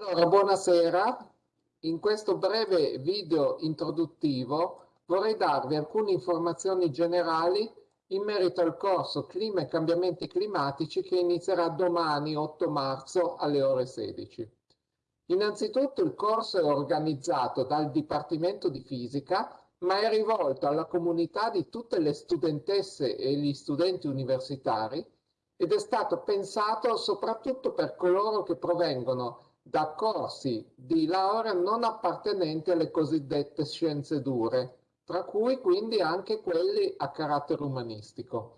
Allora, buonasera. In questo breve video introduttivo vorrei darvi alcune informazioni generali in merito al corso Clima e cambiamenti climatici che inizierà domani 8 marzo alle ore 16. Innanzitutto il corso è organizzato dal Dipartimento di Fisica ma è rivolto alla comunità di tutte le studentesse e gli studenti universitari ed è stato pensato soprattutto per coloro che provengono da corsi di laurea non appartenenti alle cosiddette scienze dure, tra cui quindi anche quelli a carattere umanistico.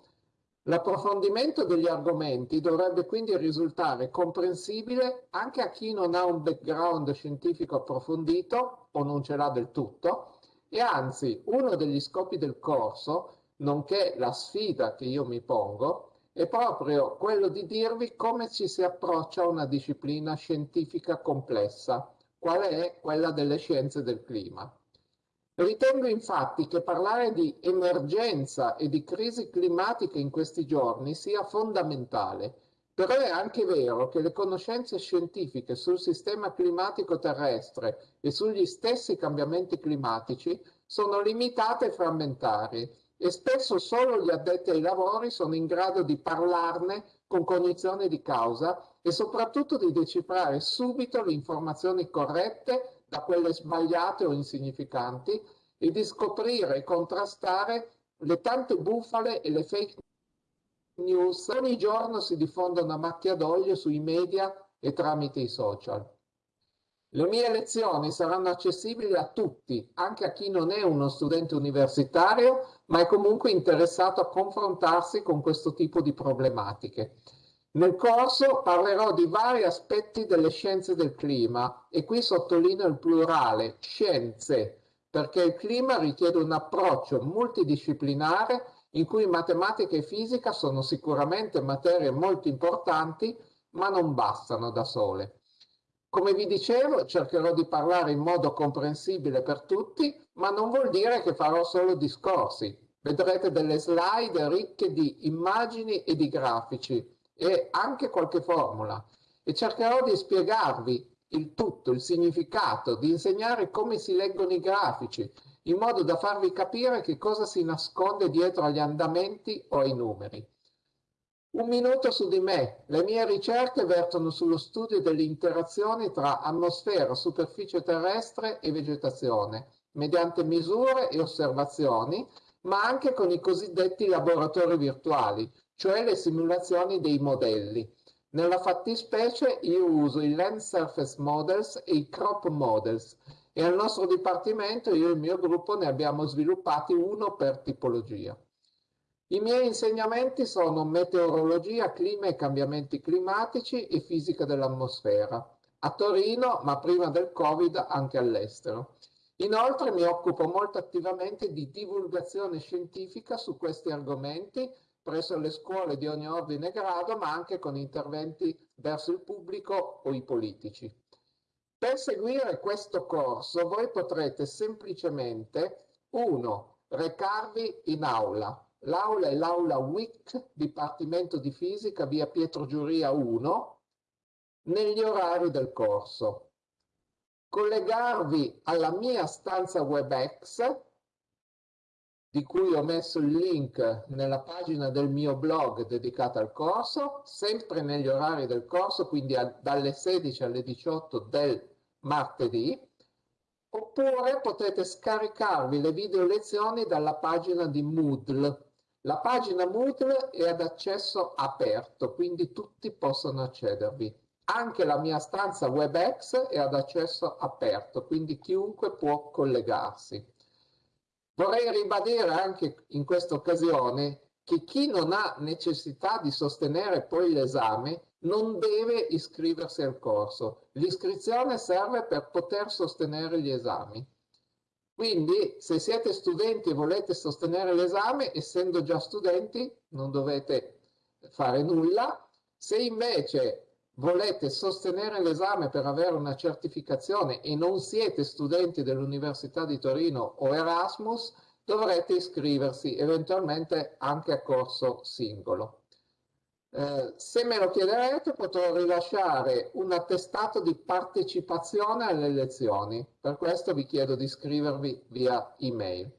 L'approfondimento degli argomenti dovrebbe quindi risultare comprensibile anche a chi non ha un background scientifico approfondito o non ce l'ha del tutto e anzi uno degli scopi del corso, nonché la sfida che io mi pongo, è proprio quello di dirvi come ci si approccia a una disciplina scientifica complessa, quale è quella delle scienze del clima. Ritengo infatti che parlare di emergenza e di crisi climatica in questi giorni sia fondamentale, però è anche vero che le conoscenze scientifiche sul sistema climatico terrestre e sugli stessi cambiamenti climatici sono limitate e frammentarie e spesso solo gli addetti ai lavori sono in grado di parlarne con cognizione di causa e soprattutto di decifrare subito le informazioni corrette da quelle sbagliate o insignificanti e di scoprire e contrastare le tante bufale e le fake news che ogni giorno si diffondono a macchia d'olio sui media e tramite i social. Le mie lezioni saranno accessibili a tutti, anche a chi non è uno studente universitario, ma è comunque interessato a confrontarsi con questo tipo di problematiche. Nel corso parlerò di vari aspetti delle scienze del clima e qui sottolineo il plurale, scienze, perché il clima richiede un approccio multidisciplinare in cui matematica e fisica sono sicuramente materie molto importanti, ma non bastano da sole. Come vi dicevo, cercherò di parlare in modo comprensibile per tutti, ma non vuol dire che farò solo discorsi. Vedrete delle slide ricche di immagini e di grafici e anche qualche formula e cercherò di spiegarvi il tutto, il significato, di insegnare come si leggono i grafici, in modo da farvi capire che cosa si nasconde dietro agli andamenti o ai numeri. Un minuto su di me. Le mie ricerche vertono sullo studio delle interazioni tra atmosfera, superficie terrestre e vegetazione, mediante misure e osservazioni, ma anche con i cosiddetti laboratori virtuali, cioè le simulazioni dei modelli. Nella fattispecie io uso i Land Surface Models e i Crop Models e al nostro dipartimento io e il mio gruppo ne abbiamo sviluppati uno per tipologia. I miei insegnamenti sono meteorologia, clima e cambiamenti climatici e fisica dell'atmosfera, a Torino, ma prima del Covid anche all'estero. Inoltre mi occupo molto attivamente di divulgazione scientifica su questi argomenti presso le scuole di ogni ordine e grado, ma anche con interventi verso il pubblico o i politici. Per seguire questo corso voi potrete semplicemente, uno, recarvi in aula, L'aula è l'aula WIC, Dipartimento di Fisica, via Pietro Giuria 1, negli orari del corso. Collegarvi alla mia stanza WebEx, di cui ho messo il link nella pagina del mio blog dedicata al corso, sempre negli orari del corso, quindi a, dalle 16 alle 18 del martedì, oppure potete scaricarvi le video lezioni dalla pagina di Moodle la pagina Moodle è ad accesso aperto, quindi tutti possono accedervi. Anche la mia stanza WebEx è ad accesso aperto, quindi chiunque può collegarsi. Vorrei ribadire anche in questa occasione che chi non ha necessità di sostenere poi l'esame non deve iscriversi al corso. L'iscrizione serve per poter sostenere gli esami. Quindi se siete studenti e volete sostenere l'esame, essendo già studenti, non dovete fare nulla. Se invece volete sostenere l'esame per avere una certificazione e non siete studenti dell'Università di Torino o Erasmus, dovrete iscriversi eventualmente anche a corso singolo. Eh, se me lo chiederete potrò rilasciare un attestato di partecipazione alle lezioni, per questo vi chiedo di iscrivervi via email.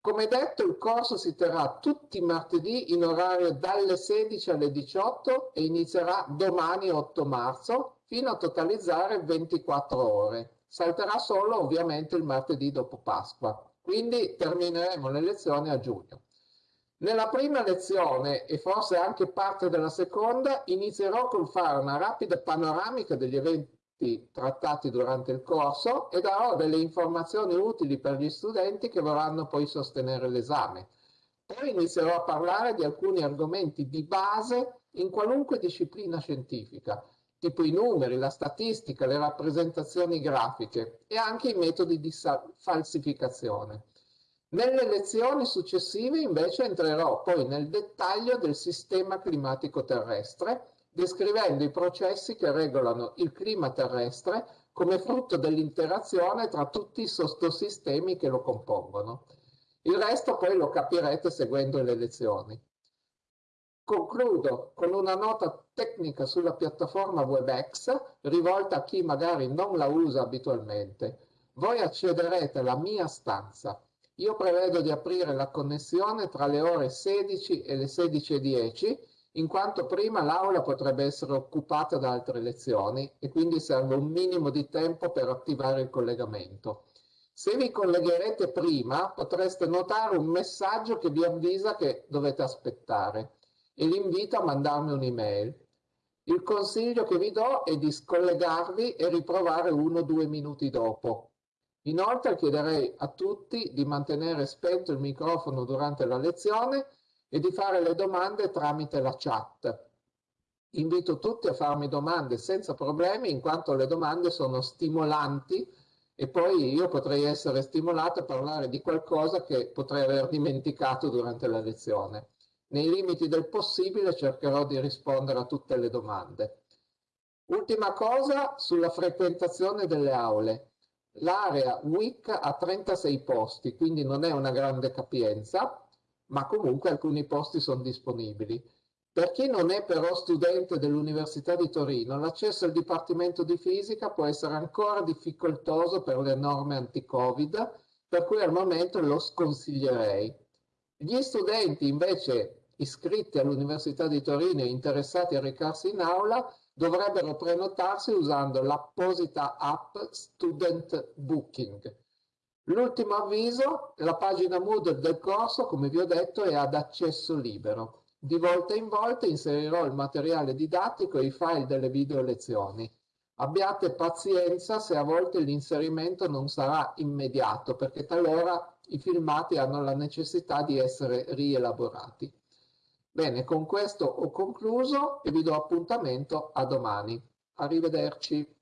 Come detto il corso si terrà tutti i martedì in orario dalle 16 alle 18 e inizierà domani 8 marzo fino a totalizzare 24 ore. Salterà solo ovviamente il martedì dopo Pasqua, quindi termineremo le lezioni a giugno. Nella prima lezione e forse anche parte della seconda inizierò col fare una rapida panoramica degli eventi trattati durante il corso e darò delle informazioni utili per gli studenti che vorranno poi sostenere l'esame. Poi inizierò a parlare di alcuni argomenti di base in qualunque disciplina scientifica, tipo i numeri, la statistica, le rappresentazioni grafiche e anche i metodi di falsificazione. Nelle lezioni successive invece entrerò poi nel dettaglio del sistema climatico terrestre, descrivendo i processi che regolano il clima terrestre come frutto dell'interazione tra tutti i sottosistemi che lo compongono. Il resto poi lo capirete seguendo le lezioni. Concludo con una nota tecnica sulla piattaforma WebEx rivolta a chi magari non la usa abitualmente. Voi accederete alla mia stanza io prevedo di aprire la connessione tra le ore 16 e le 16.10, in quanto prima l'aula potrebbe essere occupata da altre lezioni e quindi serve un minimo di tempo per attivare il collegamento. Se vi collegherete prima potreste notare un messaggio che vi avvisa che dovete aspettare e l'invito a mandarmi un'email. Il consiglio che vi do è di scollegarvi e riprovare uno o due minuti dopo. Inoltre chiederei a tutti di mantenere spento il microfono durante la lezione e di fare le domande tramite la chat. Invito tutti a farmi domande senza problemi in quanto le domande sono stimolanti e poi io potrei essere stimolato a parlare di qualcosa che potrei aver dimenticato durante la lezione. Nei limiti del possibile cercherò di rispondere a tutte le domande. Ultima cosa sulla frequentazione delle aule. L'area WIC ha 36 posti, quindi non è una grande capienza, ma comunque alcuni posti sono disponibili. Per chi non è però studente dell'Università di Torino, l'accesso al Dipartimento di Fisica può essere ancora difficoltoso per le norme anti-Covid, per cui al momento lo sconsiglierei. Gli studenti invece iscritti all'Università di Torino e interessati a recarsi in aula dovrebbero prenotarsi usando l'apposita app Student Booking. L'ultimo avviso, la pagina Moodle del corso, come vi ho detto, è ad accesso libero. Di volta in volta inserirò il materiale didattico e i file delle video lezioni. Abbiate pazienza se a volte l'inserimento non sarà immediato, perché talora i filmati hanno la necessità di essere rielaborati. Bene, con questo ho concluso e vi do appuntamento a domani. Arrivederci.